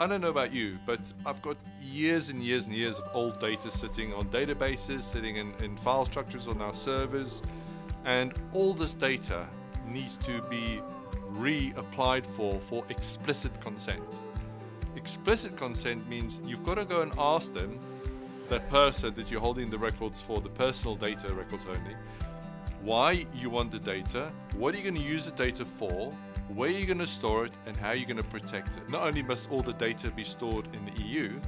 I don't know about you, but I've got years and years and years of old data sitting on databases, sitting in, in file structures on our servers, and all this data needs to be reapplied for for explicit consent. Explicit consent means you've got to go and ask them, that person that you're holding the records for, the personal data records only, why you want the data, what are you going to use the data for, where you're going to store it, and how you're going to protect it. Not only must all the data be stored in the EU,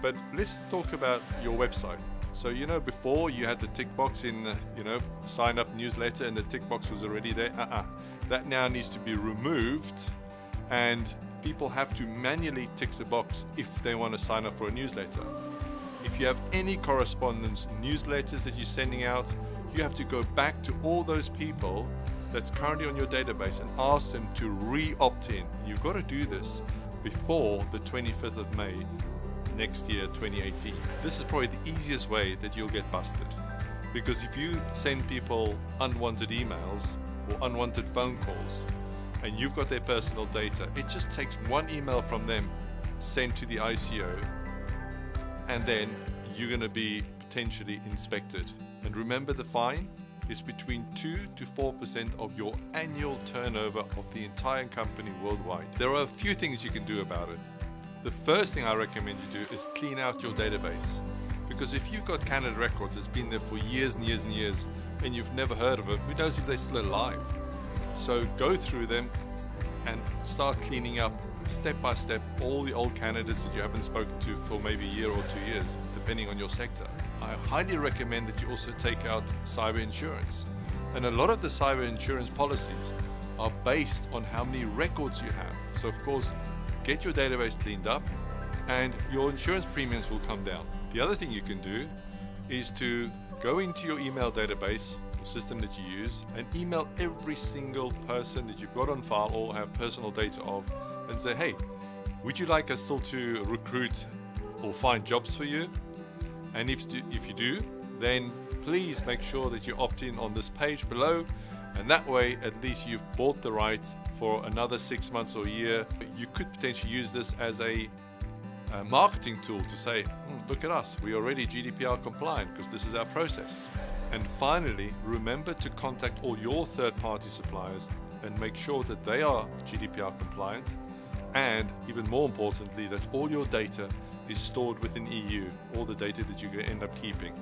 but let's talk about your website. So you know before you had the tick box in uh, you know sign up newsletter and the tick box was already there. Uh-uh. That now needs to be removed and people have to manually tick the box if they want to sign up for a newsletter. If you have any correspondence newsletters that you're sending out, you have to go back to all those people that's currently on your database and ask them to re-opt in. You've got to do this before the 25th of May next year, 2018. This is probably the easiest way that you'll get busted. Because if you send people unwanted emails or unwanted phone calls, and you've got their personal data, it just takes one email from them sent to the ICO, and then you're going to be potentially inspected. And remember the fine is between 2 to 4% of your annual turnover of the entire company worldwide. There are a few things you can do about it. The first thing I recommend you do is clean out your database. Because if you've got Canada Records that's been there for years and years and years and you've never heard of it, who knows if they're still alive? So go through them and start cleaning up step by step all the old candidates that you haven't spoken to for maybe a year or two years, depending on your sector. I highly recommend that you also take out cyber insurance. And a lot of the cyber insurance policies are based on how many records you have. So of course, get your database cleaned up and your insurance premiums will come down. The other thing you can do is to go into your email database the system that you use and email every single person that you've got on file or have personal data of and say, hey, would you like us still to recruit or find jobs for you? And if, if you do, then please make sure that you opt in on this page below and that way at least you've bought the right for another six months or a year. You could potentially use this as a, a marketing tool to say, hmm, look at us, we're already GDPR compliant because this is our process. And finally, remember to contact all your third-party suppliers and make sure that they are GDPR compliant and even more importantly that all your data is stored within EU, all the data that you end up keeping.